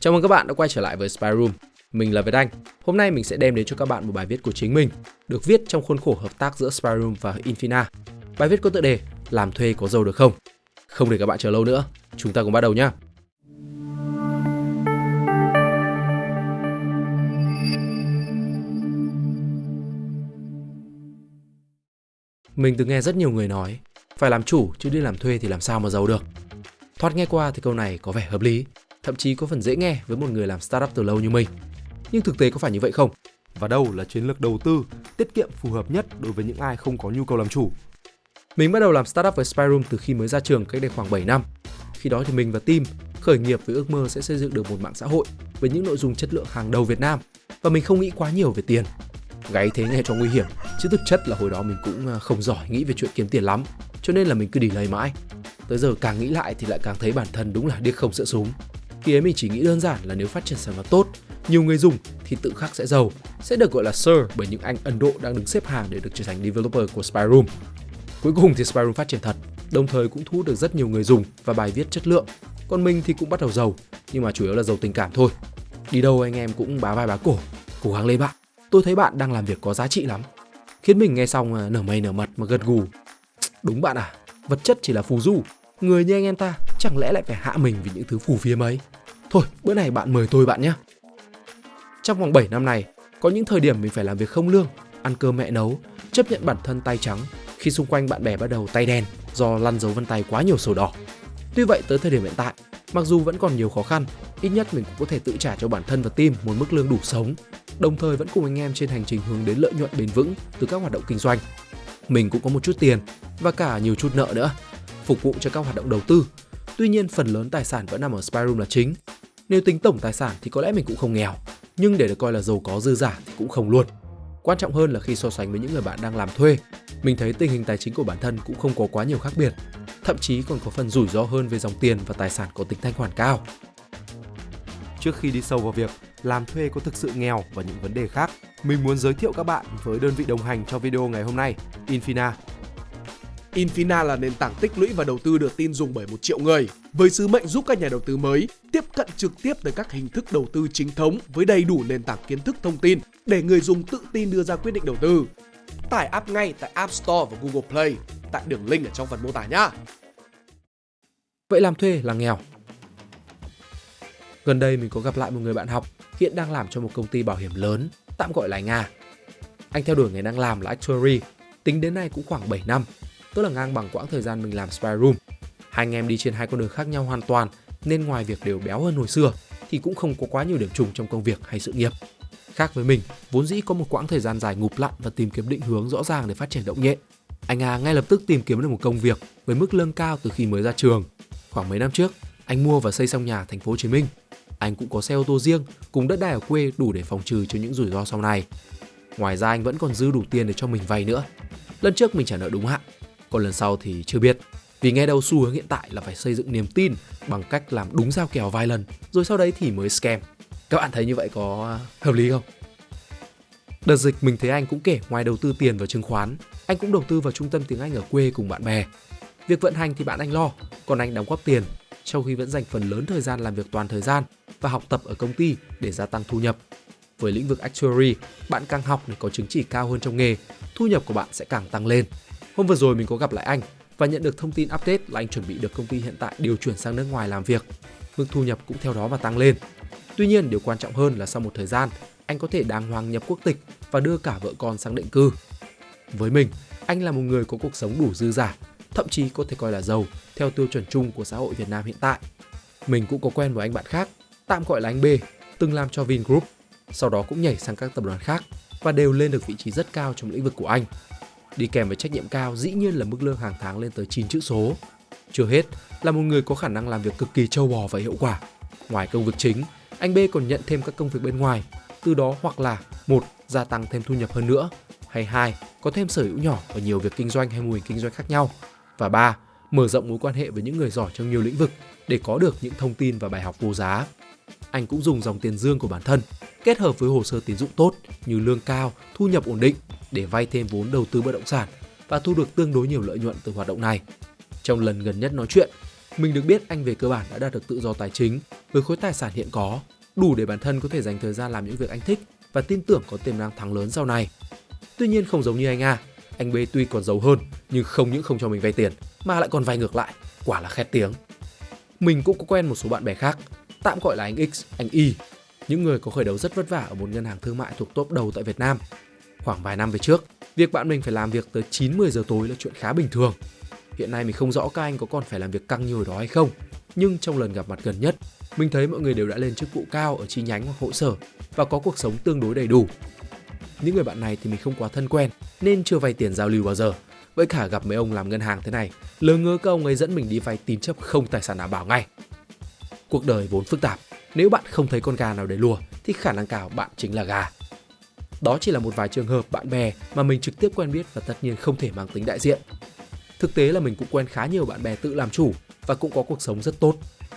Chào mừng các bạn đã quay trở lại với Spy Room. Mình là Việt Anh. Hôm nay mình sẽ đem đến cho các bạn một bài viết của chính mình, được viết trong khuôn khổ hợp tác giữa Spy Room và Infina. Bài viết có tựa đề Làm thuê có giàu được không? Không để các bạn chờ lâu nữa, chúng ta cùng bắt đầu nhé. Mình từng nghe rất nhiều người nói phải làm chủ chứ đi làm thuê thì làm sao mà giàu được. Thoát nghe qua thì câu này có vẻ hợp lý, thậm chí có phần dễ nghe với một người làm startup từ lâu như mình. Nhưng thực tế có phải như vậy không? Và đâu là chiến lược đầu tư tiết kiệm phù hợp nhất đối với những ai không có nhu cầu làm chủ? Mình bắt đầu làm startup với Spyroom từ khi mới ra trường cách đây khoảng 7 năm. Khi đó thì mình và team khởi nghiệp với ước mơ sẽ xây dựng được một mạng xã hội với những nội dung chất lượng hàng đầu Việt Nam và mình không nghĩ quá nhiều về tiền. Gáy thế nghe cho nguy hiểm, chứ thực chất là hồi đó mình cũng à, không giỏi nghĩ về chuyện kiếm tiền lắm, cho nên là mình cứ đi lấy mãi. Tới giờ càng nghĩ lại thì lại càng thấy bản thân đúng là điếc không sợ súng. Khi ấy mình chỉ nghĩ đơn giản là nếu phát triển sản phẩm tốt, nhiều người dùng thì tự khắc sẽ giàu, sẽ được gọi là Sir bởi những anh Ấn Độ đang đứng xếp hàng để được trở thành developer của Spyroom. Cuối cùng thì Spyroom phát triển thật, đồng thời cũng thu hút được rất nhiều người dùng và bài viết chất lượng. Còn mình thì cũng bắt đầu giàu, nhưng mà chủ yếu là giàu tình cảm thôi. Đi đâu anh em cũng bá vai bá cổ, cố gắng lên bạn. Tôi thấy bạn đang làm việc có giá trị lắm. Khiến mình nghe xong à, nở mây nở mật mà gật gù. Đúng bạn à, vật chất chỉ là phù du, người như anh em ta chẳng lẽ lại phải hạ mình vì những thứ phù phiếm ấy. Thôi, bữa này bạn mời tôi bạn nhé. Trong vòng 7 năm này, có những thời điểm mình phải làm việc không lương, ăn cơm mẹ nấu, chấp nhận bản thân tay trắng khi xung quanh bạn bè bắt đầu tay đen do lăn dấu vân tay quá nhiều sổ đỏ. Tuy vậy tới thời điểm hiện tại, mặc dù vẫn còn nhiều khó khăn, ít nhất mình cũng có thể tự trả cho bản thân và team một mức lương đủ sống, đồng thời vẫn cùng anh em trên hành trình hướng đến lợi nhuận bền vững từ các hoạt động kinh doanh. Mình cũng có một chút tiền và cả nhiều chút nợ nữa, phục vụ cho các hoạt động đầu tư. Tuy nhiên phần lớn tài sản vẫn nằm ở Spyroom là chính. Nếu tính tổng tài sản thì có lẽ mình cũng không nghèo, nhưng để được coi là giàu có dư giả thì cũng không luôn. Quan trọng hơn là khi so sánh với những người bạn đang làm thuê, mình thấy tình hình tài chính của bản thân cũng không có quá nhiều khác biệt, thậm chí còn có phần rủi ro hơn về dòng tiền và tài sản có tính thanh khoản cao. Trước khi đi sâu vào việc làm thuê có thực sự nghèo và những vấn đề khác, mình muốn giới thiệu các bạn với đơn vị đồng hành cho video ngày hôm nay, Infina. Infina là nền tảng tích lũy và đầu tư được tin dùng bởi một triệu người, với sứ mệnh giúp các nhà đầu tư mới tiếp cận trực tiếp tới các hình thức đầu tư chính thống với đầy đủ nền tảng kiến thức thông tin để người dùng tự tin đưa ra quyết định đầu tư. Tải app ngay tại App Store và Google Play tại đường link ở trong phần mô tả nhé. Vậy làm thuê là nghèo. Gần đây mình có gặp lại một người bạn học hiện đang làm cho một công ty bảo hiểm lớn, tạm gọi là Nga. Anh theo đuổi nghề đang làm là actuary, tính đến nay cũng khoảng 7 năm, tức là ngang bằng quãng thời gian mình làm spy room. Hai anh em đi trên hai con đường khác nhau hoàn toàn, nên ngoài việc đều béo hơn hồi xưa thì cũng không có quá nhiều điểm trùng trong công việc hay sự nghiệp. Khác với mình, vốn dĩ có một quãng thời gian dài ngụp lặn và tìm kiếm định hướng rõ ràng để phát triển động nhẹ. Anh A ngay lập tức tìm kiếm được một công việc với mức lương cao từ khi mới ra trường. Khoảng mấy năm trước, anh mua và xây xong nhà thành phố Hồ Chí Minh. Anh cũng có xe ô tô riêng cùng đất đai ở quê đủ để phòng trừ cho những rủi ro sau này. Ngoài ra anh vẫn còn dư đủ tiền để cho mình vay nữa. Lần trước mình trả nợ đúng hạn, còn lần sau thì chưa biết. Vì nghe đâu xu hướng hiện tại là phải xây dựng niềm tin bằng cách làm đúng giao kèo vài lần, rồi sau đấy thì mới scam. Các bạn thấy như vậy có hợp lý không? Đợt dịch mình thấy anh cũng kể ngoài đầu tư tiền vào chứng khoán, anh cũng đầu tư vào trung tâm tiếng Anh ở quê cùng bạn bè. Việc vận hành thì bạn anh lo, còn anh đóng góp tiền, trong khi vẫn dành phần lớn thời gian làm việc toàn thời gian và học tập ở công ty để gia tăng thu nhập. Với lĩnh vực actuary, bạn càng học để có chứng chỉ cao hơn trong nghề, thu nhập của bạn sẽ càng tăng lên. Hôm vừa rồi mình có gặp lại anh và nhận được thông tin update là anh chuẩn bị được công ty hiện tại điều chuyển sang nước ngoài làm việc. Mức thu nhập cũng theo đó mà tăng lên. Tuy nhiên, điều quan trọng hơn là sau một thời gian, anh có thể đàng hoàng nhập quốc tịch và đưa cả vợ con sang định cư. Với mình, anh là một người có cuộc sống đủ dư giả, thậm chí có thể coi là giàu theo tiêu chuẩn chung của xã hội Việt Nam hiện tại. Mình cũng có quen với anh bạn khác, tạm gọi là anh B, từng làm cho Vingroup, sau đó cũng nhảy sang các tập đoàn khác và đều lên được vị trí rất cao trong lĩnh vực của anh. Đi kèm với trách nhiệm cao dĩ nhiên là mức lương hàng tháng lên tới 9 chữ số. Chưa hết, là một người có khả năng làm việc cực kỳ trâu bò và hiệu quả. Ngoài công việc chính, anh B còn nhận thêm các công việc bên ngoài, từ đó hoặc là một gia tăng thêm thu nhập hơn nữa, hay hai có thêm sở hữu nhỏ ở nhiều việc kinh doanh hay mô hình kinh doanh khác nhau, và ba mở rộng mối quan hệ với những người giỏi trong nhiều lĩnh vực để có được những thông tin và bài học vô giá. Anh cũng dùng dòng tiền dương của bản thân kết hợp với hồ sơ tín dụng tốt như lương cao, thu nhập ổn định để vay thêm vốn đầu tư bất động sản và thu được tương đối nhiều lợi nhuận từ hoạt động này. Trong lần gần nhất nói chuyện, Mình được biết anh về cơ bản đã đạt được tự do tài chính với khối tài sản hiện có, đủ để bản thân có thể dành thời gian làm những việc anh thích và tin tưởng có tiềm năng thắng lớn sau này. Tuy nhiên không giống như anh A, anh B tuy còn giàu hơn nhưng không những không cho mình vay tiền mà lại còn vay ngược lại, quả là khét tiếng. Mình cũng có quen một số bạn bè khác, tạm gọi là anh X, anh Y, những người có khởi đầu rất vất vả ở một ngân hàng thương mại thuộc top đầu tại Việt Nam. Khoảng vài năm về trước, việc bạn mình phải làm việc tới 9-10 giờ tối là chuyện khá bình thường. Hiện nay mình không rõ các anh có còn phải làm việc căng như hồi đó hay không, nhưng trong lần gặp mặt gần nhất, mình thấy mọi người đều đã lên chức vụ cao ở chi nhánh hoặc hội sở và có cuộc sống tương đối đầy đủ. Những người bạn này thì mình không quá thân quen nên chưa vay tiền giao lưu bao giờ. Với cả gặp mấy ông làm ngân hàng thế này, lớn ngơ các ông ấy dẫn mình đi vay tín chấp không tài sản đảm bảo ngay. Cuộc đời vốn phức tạp, nếu bạn không thấy con gà nào để lùa thì khả năng cao bạn chính là gà. Đó chỉ là một vài trường hợp bạn bè mà mình trực tiếp quen biết và tất nhiên không thể mang tính đại diện. Thực tế là mình cũng quen khá nhiều bạn bè tự làm chủ và cũng có cuộc sống rất tốt.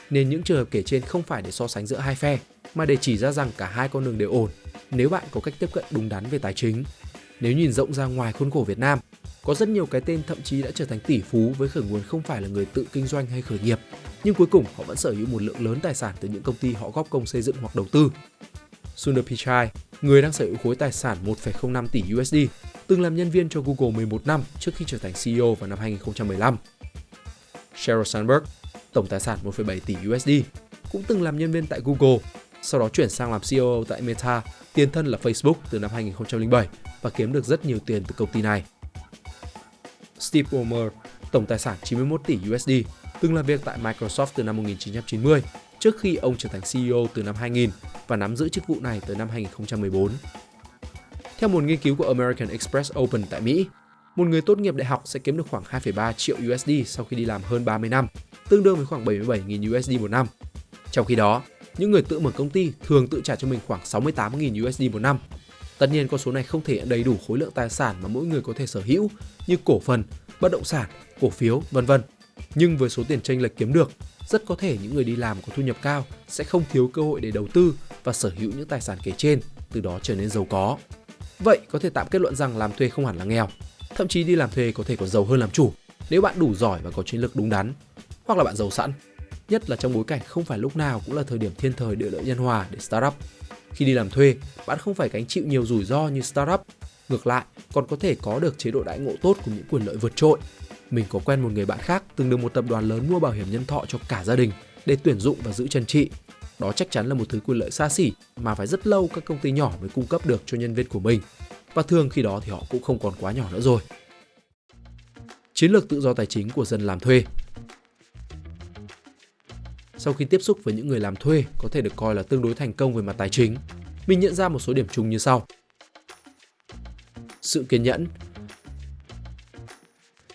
Nên những trường hợp kể trên không phải để so sánh giữa hai phe, mà để chỉ ra rằng cả hai con đường đều ổn nếu bạn có cách tiếp cận đúng đắn về tài chính. Nếu nhìn rộng ra ngoài khuôn khổ Việt Nam, có rất nhiều cái tên thậm chí đã trở thành tỷ phú với khởi nguồn không phải là người tự kinh doanh hay khởi nghiệp, nhưng cuối cùng họ vẫn sở hữu một lượng lớn tài sản từ những công ty họ góp công xây dựng hoặc đầu tư. Sundar Pichai, người đang sở hữu khối tài sản 1,05 tỷ USD, từng làm nhân viên cho Google 11 năm trước khi trở thành CEO vào năm 2015. Sheryl Sandberg, tổng tài sản 1,7 tỷ USD, cũng từng làm nhân viên tại Google, sau đó chuyển sang làm CEO tại Meta, tiền thân là Facebook từ năm 2007 và kiếm được rất nhiều tiền từ công ty này. Steve Ballmer, tổng tài sản 91 tỷ USD, từng làm việc tại Microsoft từ năm 1990 trước khi ông trở thành CEO từ năm 2000 và nắm giữ chức vụ này tới năm 2014. Theo một nghiên cứu của American Express Open tại Mỹ, một người tốt nghiệp đại học sẽ kiếm được khoảng 2,3 triệu USD sau khi đi làm hơn 30 năm, tương đương với khoảng 77.000 USD một năm. Trong khi đó, những người tự mở công ty thường tự trả cho mình khoảng 68.000 USD một năm. Tất nhiên con số này không thể đầy đủ khối lượng tài sản mà mỗi người có thể sở hữu như cổ phần, bất động sản, cổ phiếu, vân vân. Nhưng với số tiền tranh lệch kiếm được, rất có thể những người đi làm có thu nhập cao sẽ không thiếu cơ hội để đầu tư và sở hữu những tài sản kể trên, từ đó trở nên giàu có. Vậy có thể tạm kết luận rằng làm thuê không hẳn là nghèo, thậm chí đi làm thuê có thể còn giàu hơn làm chủ nếu bạn đủ giỏi và có chiến lược đúng đắn, hoặc là bạn giàu sẵn. Nhất là trong bối cảnh không phải lúc nào cũng là thời điểm thiên thời địa lợi nhân hòa để startup. Khi đi làm thuê, bạn không phải gánh chịu nhiều rủi ro như startup. Ngược lại, còn có thể có được chế độ đãi ngộ tốt cùng những quyền lợi vượt trội. Mình có quen một người bạn khác từng được một tập đoàn lớn mua bảo hiểm nhân thọ cho cả gia đình để tuyển dụng và giữ chân trị. Đó chắc chắn là một thứ quyền lợi xa xỉ mà phải rất lâu các công ty nhỏ mới cung cấp được cho nhân viên của mình. Và thường khi đó thì họ cũng không còn quá nhỏ nữa rồi. Chiến lược tự do tài chính của dân làm thuê sau khi tiếp xúc với những người làm thuê có thể được coi là tương đối thành công về mặt tài chính, mình nhận ra một số điểm chung như sau. Sự kiên nhẫn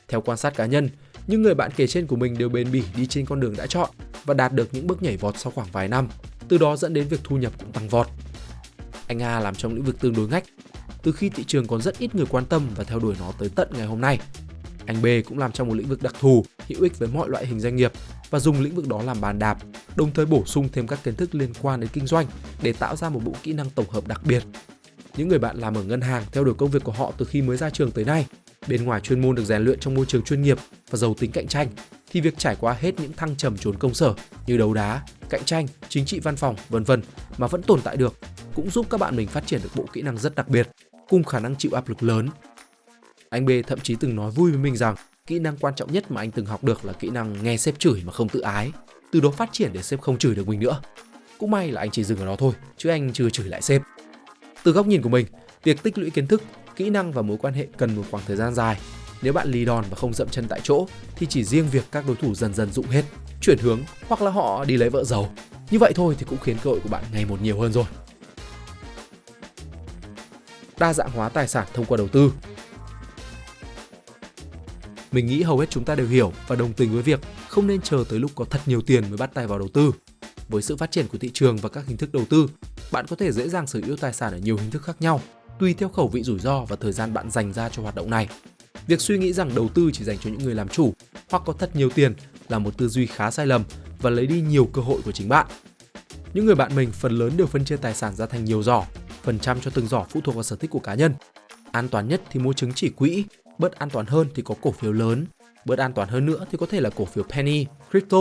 theo quan sát cá nhân, những người bạn kể trên của mình đều bền bỉ đi trên con đường đã chọn và đạt được những bước nhảy vọt sau khoảng vài năm, từ đó dẫn đến việc thu nhập cũng tăng vọt. Anh A làm trong lĩnh vực tương đối ngách, từ khi thị trường còn rất ít người quan tâm và theo đuổi nó tới tận ngày hôm nay. Anh B cũng làm trong một lĩnh vực đặc thù, hữu ích với mọi loại hình doanh nghiệp và dùng lĩnh vực đó làm bàn đạp, đồng thời bổ sung thêm các kiến thức liên quan đến kinh doanh để tạo ra một bộ kỹ năng tổng hợp đặc biệt. Những người bạn làm ở ngân hàng theo đuổi công việc của họ từ khi mới ra trường tới nay, bên ngoài chuyên môn được rèn luyện trong môi trường chuyên nghiệp và giàu tính cạnh tranh, thì việc trải qua hết những thăng trầm trốn công sở như đấu đá, cạnh tranh, chính trị văn phòng, vân vân mà vẫn tồn tại được cũng giúp các bạn mình phát triển được bộ kỹ năng rất đặc biệt, cùng khả năng chịu áp lực lớn. Anh B thậm chí từng nói vui với mình rằng kỹ năng quan trọng nhất mà anh từng học được là kỹ năng nghe sếp chửi mà không tự ái từ đó phát triển để sếp không chửi được mình nữa cũng may là anh chỉ dừng ở đó thôi chứ anh chưa chửi lại sếp từ góc nhìn của mình việc tích lũy kiến thức kỹ năng và mối quan hệ cần một khoảng thời gian dài. Nếu bạn lì đòn và không dậm chân tại chỗ thì chỉ riêng việc các đối thủ dần dần dụng hết chuyển hướng hoặc là họ đi lấy vợ giàu. Như vậy thôi thì cũng khiến cơ hội của bạn ngày một nhiều hơn rồi. Đa dạng hóa tài sản thông qua đầu tư. Mình nghĩ hầu hết chúng ta đều hiểu và đồng tình với việc không nên chờ tới lúc có thật nhiều tiền mới bắt tay vào đầu tư. Với sự phát triển của thị trường và các hình thức đầu tư, bạn có thể dễ dàng sở hữu tài sản ở nhiều hình thức khác nhau, tùy theo khẩu vị rủi ro và thời gian bạn dành ra cho hoạt động này. Việc suy nghĩ rằng đầu tư chỉ dành cho những người làm chủ hoặc có thật nhiều tiền là một tư duy khá sai lầm và lấy đi nhiều cơ hội của chính bạn. Những người bạn mình phần lớn đều phân chia tài sản ra thành nhiều giỏ, phần trăm cho từng giỏ phụ thuộc vào sở thích của cá nhân. An toàn nhất thì mua chứng chỉ quỹ bớt an toàn hơn thì có cổ phiếu lớn, bớt an toàn hơn nữa thì có thể là cổ phiếu penny crypto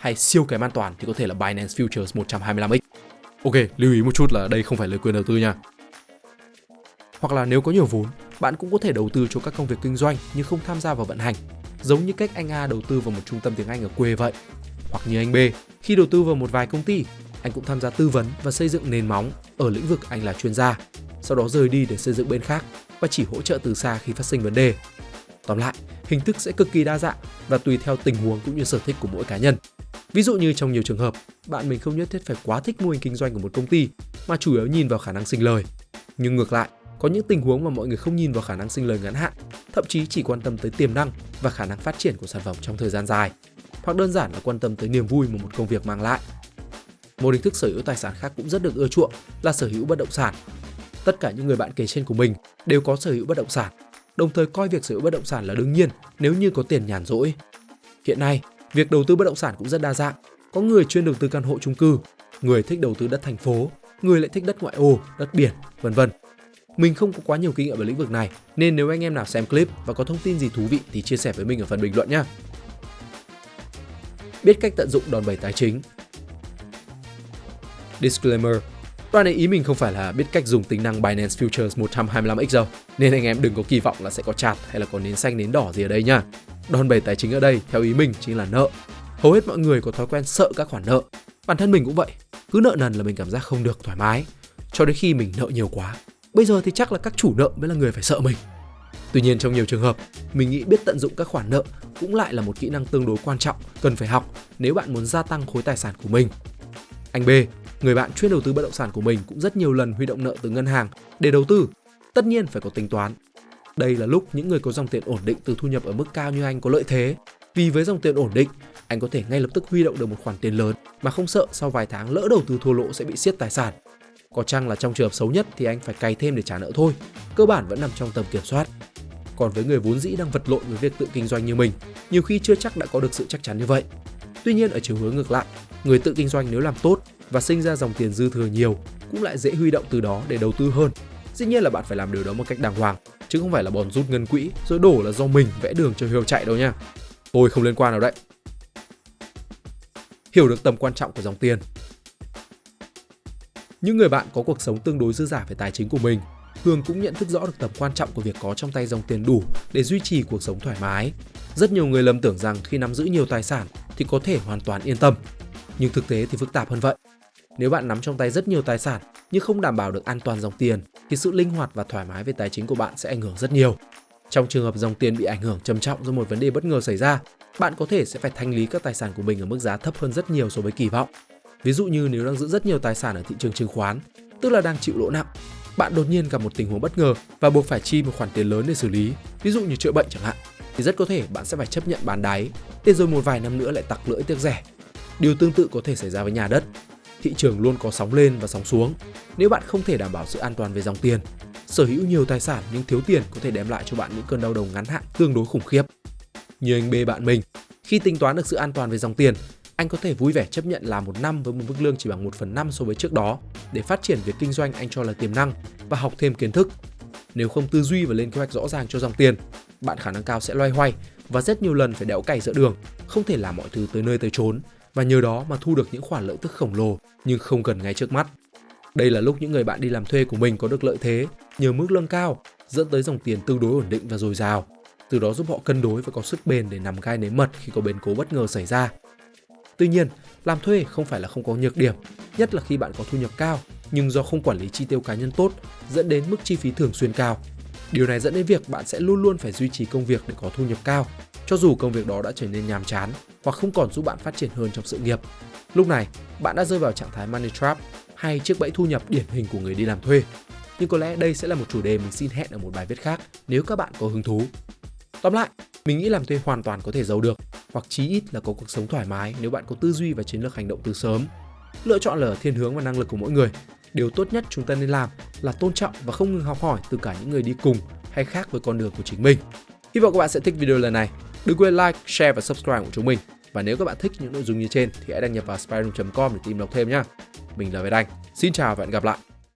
hay siêu kém an toàn thì có thể là Binance Futures 125x. Ok, lưu ý một chút là đây không phải lời khuyên đầu tư nha. Hoặc là nếu có nhiều vốn, bạn cũng có thể đầu tư cho các công việc kinh doanh nhưng không tham gia vào vận hành, giống như cách anh A đầu tư vào một trung tâm tiếng Anh ở quê vậy. Hoặc như anh B, khi đầu tư vào một vài công ty, anh cũng tham gia tư vấn và xây dựng nền móng ở lĩnh vực anh là chuyên gia, sau đó rời đi để xây dựng bên khác và chỉ hỗ trợ từ xa khi phát sinh vấn đề. Tóm lại, hình thức sẽ cực kỳ đa dạng và tùy theo tình huống cũng như sở thích của mỗi cá nhân. Ví dụ như trong nhiều trường hợp, bạn mình không nhất thiết phải quá thích mô hình kinh doanh của một công ty mà chủ yếu nhìn vào khả năng sinh lời. Nhưng ngược lại, có những tình huống mà mọi người không nhìn vào khả năng sinh lời ngắn hạn, thậm chí chỉ quan tâm tới tiềm năng và khả năng phát triển của sản phẩm trong thời gian dài, hoặc đơn giản là quan tâm tới niềm vui mà một công việc mang lại. Một hình thức sở hữu tài sản khác cũng rất được ưa chuộng là sở hữu bất động sản. Tất cả những người bạn kể trên của mình đều có sở hữu bất động sản, đồng thời coi việc sở hữu bất động sản là đương nhiên nếu như có tiền nhàn rỗi. Hiện nay, việc đầu tư bất động sản cũng rất đa dạng. Có người chuyên đầu tư căn hộ chung cư, người thích đầu tư đất thành phố, người lại thích đất ngoại ô, đất biển, vân vân. Mình không có quá nhiều kinh nghiệm về lĩnh vực này, nên nếu anh em nào xem clip và có thông tin gì thú vị thì chia sẻ với mình ở phần bình luận nhé. Biết cách tận dụng đòn bẩy tài chính Disclaimer Đoạn này ý mình không phải là biết cách dùng tính năng Binance Futures 125x đâu, nên anh em đừng có kỳ vọng là sẽ có chặt hay là có nến xanh nến đỏ gì ở đây nha. Đòn bẩy tài chính ở đây, theo ý mình, chính là nợ. Hầu hết mọi người có thói quen sợ các khoản nợ. Bản thân mình cũng vậy, cứ nợ nần là mình cảm giác không được thoải mái, cho đến khi mình nợ nhiều quá. Bây giờ thì chắc là các chủ nợ mới là người phải sợ mình. Tuy nhiên trong nhiều trường hợp, mình nghĩ biết tận dụng các khoản nợ cũng lại là một kỹ năng tương đối quan trọng cần phải học nếu bạn muốn gia tăng khối tài sản của mình. Anh B, người bạn chuyên đầu tư bất động sản của mình cũng rất nhiều lần huy động nợ từ ngân hàng để đầu tư. Tất nhiên phải có tính toán. Đây là lúc những người có dòng tiền ổn định từ thu nhập ở mức cao như anh có lợi thế. Vì với dòng tiền ổn định, anh có thể ngay lập tức huy động được một khoản tiền lớn mà không sợ sau vài tháng lỡ đầu tư thua lỗ sẽ bị siết tài sản. Có chăng là trong trường hợp xấu nhất thì anh phải cày thêm để trả nợ thôi, cơ bản vẫn nằm trong tầm kiểm soát. Còn với người vốn dĩ đang vật lộn với việc tự kinh doanh như mình, nhiều khi chưa chắc đã có được sự chắc chắn như vậy. Tuy nhiên ở chiều hướng ngược lại, người tự kinh doanh nếu làm tốt và sinh ra dòng tiền dư thừa nhiều cũng lại dễ huy động từ đó để đầu tư hơn. Dĩ nhiên là bạn phải làm điều đó một cách đàng hoàng, chứ không phải là bòn rút ngân quỹ rồi đổ là do mình vẽ đường cho Hiếu chạy đâu nha. Tôi không liên quan nào đấy. Hiểu được tầm quan trọng của dòng tiền. Những người bạn có cuộc sống tương đối dư giả về tài chính của mình thường cũng nhận thức rõ được tầm quan trọng của việc có trong tay dòng tiền đủ để duy trì cuộc sống thoải mái. Rất nhiều người lầm tưởng rằng khi nắm giữ nhiều tài sản thì có thể hoàn toàn yên tâm. Nhưng thực tế thì phức tạp hơn vậy. Nếu bạn nắm trong tay rất nhiều tài sản nhưng không đảm bảo được an toàn dòng tiền thì sự linh hoạt và thoải mái về tài chính của bạn sẽ ảnh hưởng rất nhiều. Trong trường hợp dòng tiền bị ảnh hưởng trầm trọng do một vấn đề bất ngờ xảy ra, bạn có thể sẽ phải thanh lý các tài sản của mình ở mức giá thấp hơn rất nhiều so với kỳ vọng. Ví dụ như nếu đang giữ rất nhiều tài sản ở thị trường chứng khoán, tức là đang chịu lỗ nặng, bạn đột nhiên gặp một tình huống bất ngờ và buộc phải chi một khoản tiền lớn để xử lý, ví dụ như chữa bệnh chẳng hạn, thì rất có thể bạn sẽ phải chấp nhận bán đáy, để rồi một vài năm nữa lại tặc lưỡi tiếc rẻ. Điều tương tự có thể xảy ra với nhà đất thị trường luôn có sóng lên và sóng xuống. Nếu bạn không thể đảm bảo sự an toàn về dòng tiền, sở hữu nhiều tài sản nhưng thiếu tiền có thể đem lại cho bạn những cơn đau đầu ngắn hạn tương đối khủng khiếp. Như anh B bạn mình, khi tính toán được sự an toàn về dòng tiền, anh có thể vui vẻ chấp nhận làm một năm với một mức lương chỉ bằng 1 phần 5 so với trước đó để phát triển việc kinh doanh anh cho là tiềm năng và học thêm kiến thức. Nếu không tư duy và lên kế hoạch rõ ràng cho dòng tiền, bạn khả năng cao sẽ loay hoay và rất nhiều lần phải đẽo cày giữa đường, không thể làm mọi thứ tới nơi tới chốn và nhờ đó mà thu được những khoản lợi tức khổng lồ nhưng không gần ngay trước mắt. Đây là lúc những người bạn đi làm thuê của mình có được lợi thế nhờ mức lương cao, dẫn tới dòng tiền tương đối ổn định và dồi dào, từ đó giúp họ cân đối và có sức bền để nằm gai nếm mật khi có biến cố bất ngờ xảy ra. Tuy nhiên, làm thuê không phải là không có nhược điểm, nhất là khi bạn có thu nhập cao nhưng do không quản lý chi tiêu cá nhân tốt dẫn đến mức chi phí thường xuyên cao. Điều này dẫn đến việc bạn sẽ luôn luôn phải duy trì công việc để có thu nhập cao cho dù công việc đó đã trở nên nhàm chán hoặc không còn giúp bạn phát triển hơn trong sự nghiệp. Lúc này, bạn đã rơi vào trạng thái money trap hay chiếc bẫy thu nhập điển hình của người đi làm thuê. Nhưng có lẽ đây sẽ là một chủ đề mình xin hẹn ở một bài viết khác nếu các bạn có hứng thú. Tóm lại, mình nghĩ làm thuê hoàn toàn có thể giàu được, hoặc chí ít là có cuộc sống thoải mái nếu bạn có tư duy và chiến lược hành động từ sớm. Lựa chọn là thiên hướng và năng lực của mỗi người. Điều tốt nhất chúng ta nên làm là tôn trọng và không ngừng học hỏi từ cả những người đi cùng hay khác với con đường của chính mình. Hy vọng các bạn sẽ thích video lần này. Đừng quên like, share và subscribe của chúng mình. Và nếu các bạn thích những nội dung như trên thì hãy đăng nhập vào spyroom.com để tìm đọc thêm nhé. Mình là Việt Anh. Xin chào và hẹn gặp lại.